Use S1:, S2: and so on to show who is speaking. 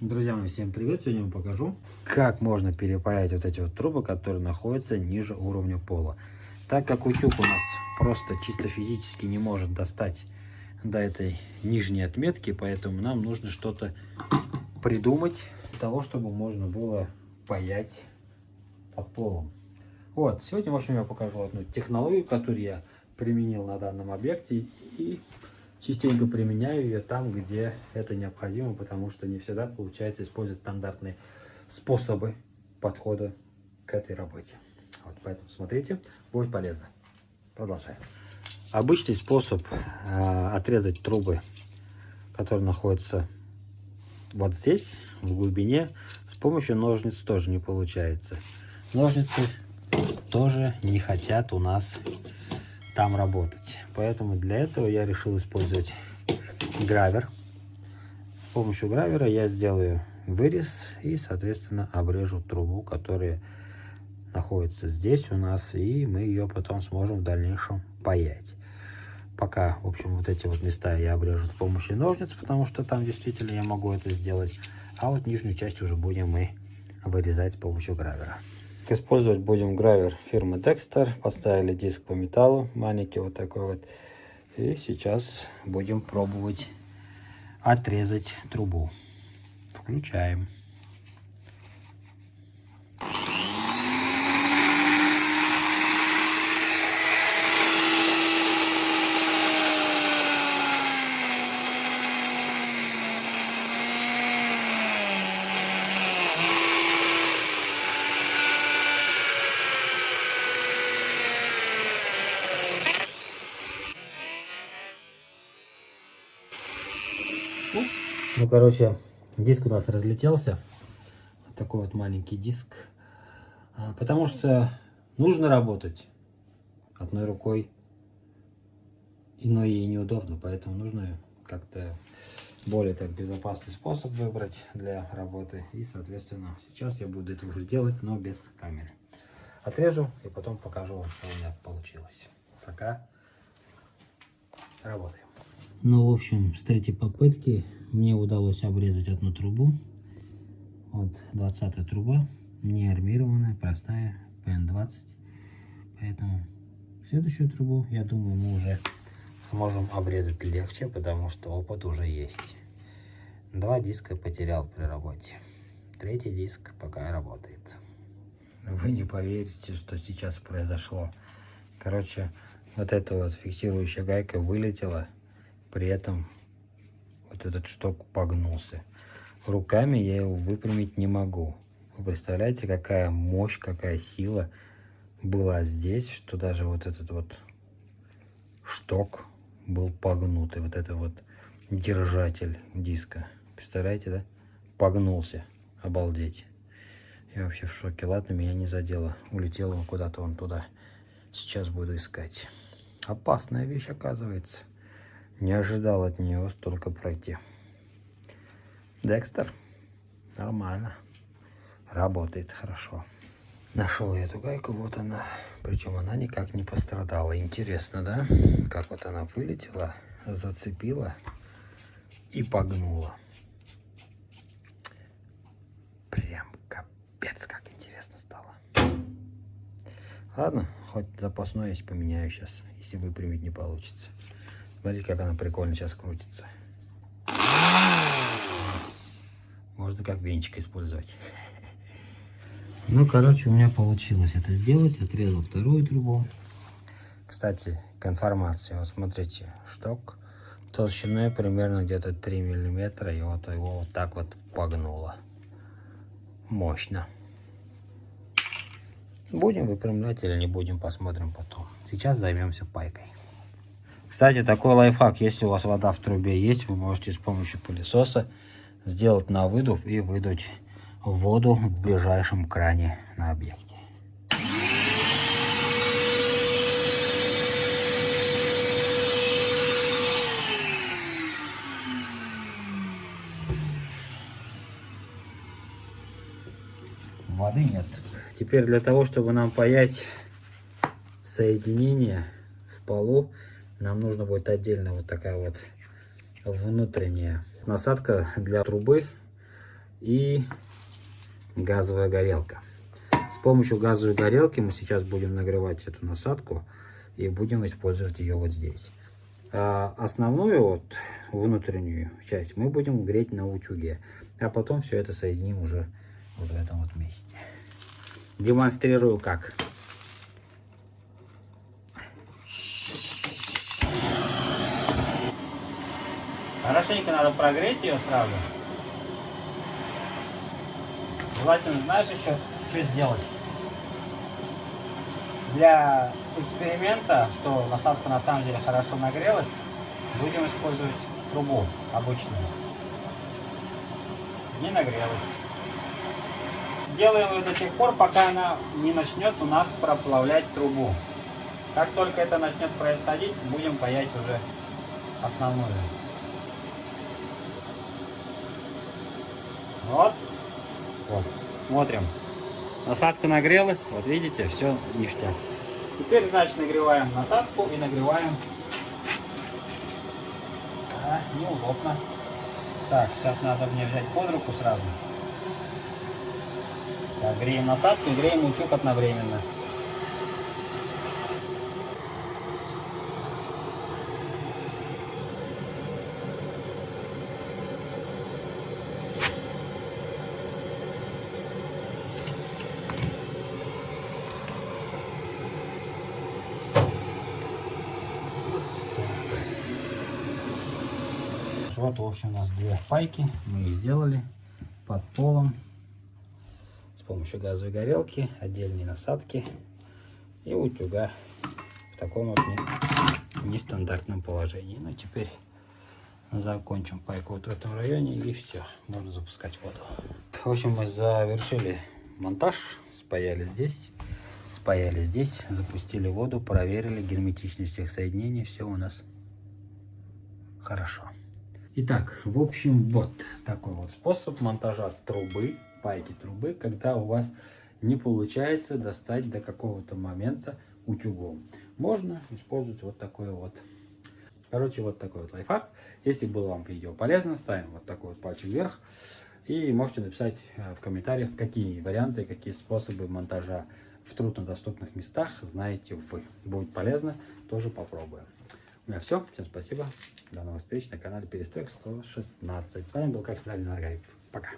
S1: Друзья мои, всем привет! Сегодня я вам покажу, как можно перепаять вот эти вот трубы, которые находятся ниже уровня пола. Так как утюг у нас просто чисто физически не может достать до этой нижней отметки, поэтому нам нужно что-то придумать для того, чтобы можно было паять под полом. Вот, сегодня, в общем, я покажу одну технологию, которую я применил на данном объекте и частенько применяю ее там, где это необходимо, потому что не всегда получается использовать стандартные способы подхода к этой работе. Вот, поэтому смотрите, будет полезно. Продолжаем. Обычный способ э, отрезать трубы, которые находятся вот здесь, в глубине, с помощью ножниц тоже не получается. Ножницы тоже не хотят у нас там работать. Поэтому для этого я решил использовать гравер. С помощью гравера я сделаю вырез и, соответственно, обрежу трубу, которая находится здесь у нас, и мы ее потом сможем в дальнейшем паять. Пока, в общем, вот эти вот места я обрежу с помощью ножниц, потому что там действительно я могу это сделать. А вот нижнюю часть уже будем мы вырезать с помощью гравера. Использовать будем гравер фирмы Dexter. Поставили диск по металлу, маленький вот такой вот. И сейчас будем пробовать отрезать трубу. Включаем. Ну, короче, диск у нас разлетелся. Вот такой вот маленький диск. А, потому что нужно работать одной рукой. Иной ей неудобно, поэтому нужно как-то более так безопасный способ выбрать для работы. И, соответственно, сейчас я буду это уже делать, но без камеры. Отрежу и потом покажу вам, что у меня получилось. Пока работаем. Ну, в общем, с третьей попытки мне удалось обрезать одну трубу. Вот 20 труба, не армированная, простая, PN20. Поэтому следующую трубу, я думаю, мы уже сможем обрезать легче, потому что опыт уже есть. Два диска потерял при работе. Третий диск пока работает. Вы не поверите, что сейчас произошло. Короче, вот эта вот фиксирующая гайка вылетела при этом вот этот шток погнулся. Руками я его выпрямить не могу. Вы представляете, какая мощь, какая сила была здесь, что даже вот этот вот шток был погнутый. Вот это вот держатель диска. Представляете, да? Погнулся. Обалдеть. Я вообще в шоке. Ладно, меня не задело. Улетел он куда-то вон туда. Сейчас буду искать. Опасная вещь, оказывается. Не ожидал от нее столько пройти. Декстер. Нормально. Работает хорошо. Нашел я эту гайку, вот она. Причем она никак не пострадала. Интересно, да? Как вот она вылетела, зацепила и погнула. Прям капец, как интересно стало. Ладно, хоть запасной есть, поменяю сейчас, если выпрямить не получится. Смотрите, как она прикольно сейчас крутится. Можно как венчик использовать. Ну, короче, у меня получилось это сделать. Отрезал вторую трубу. Кстати, к информации. Вот смотрите, шток толщиной примерно где-то 3 миллиметра. И вот его вот так вот погнуло. Мощно. Будем выпрямлять или не будем, посмотрим потом. Сейчас займемся пайкой. Кстати, такой лайфхак, если у вас вода в трубе есть, вы можете с помощью пылесоса сделать на выдув и выдуть воду в ближайшем кране на объекте. Воды нет. Теперь для того, чтобы нам паять соединение в полу, нам нужно будет отдельно вот такая вот внутренняя насадка для трубы. и газовая горелка. С помощью газовой горелки мы сейчас будем нагревать эту насадку и будем использовать ее вот здесь. А основную вот внутреннюю часть мы будем греть на утюге, а потом все это соединим уже вот в этом вот месте. Демонстрирую как. Хорошенько надо прогреть ее сразу. Желательно, знаешь, еще что сделать? Для эксперимента, что насадка на самом деле хорошо нагрелась, будем использовать трубу обычную. Не нагрелась. Делаем ее до тех пор, пока она не начнет у нас проплавлять трубу. Как только это начнет происходить, будем паять уже основную. Вот. Вот. Смотрим. Насадка нагрелась. Вот видите, все ништяк. Теперь, значит, нагреваем насадку и нагреваем. А, неудобно. Так, сейчас надо мне взять под руку сразу. Так, греем насадку и греем утюг одновременно. Вот, в общем, у нас две пайки. Мы их сделали под полом с помощью газовой горелки, отдельные насадки и утюга в таком вот нестандартном положении. Ну, теперь закончим пайку вот в этом районе и все, можно запускать воду. В общем, мы завершили монтаж, спаяли здесь, спаяли здесь, запустили воду, проверили герметичность их соединений, все у нас хорошо. Итак, в общем, вот такой вот способ монтажа трубы, пайки трубы, когда у вас не получается достать до какого-то момента утюгом. Можно использовать вот такой вот. Короче, вот такой вот лайфхак. Если было вам видео полезно, ставим вот такой вот пальчик вверх. И можете написать э, в комментариях, какие варианты, какие способы монтажа в труднодоступных местах знаете вы. Будет полезно, тоже попробуем. Меня все. Всем спасибо. До новых встреч на канале Перестройка 116. С вами был, как всегда, Ленар Пока.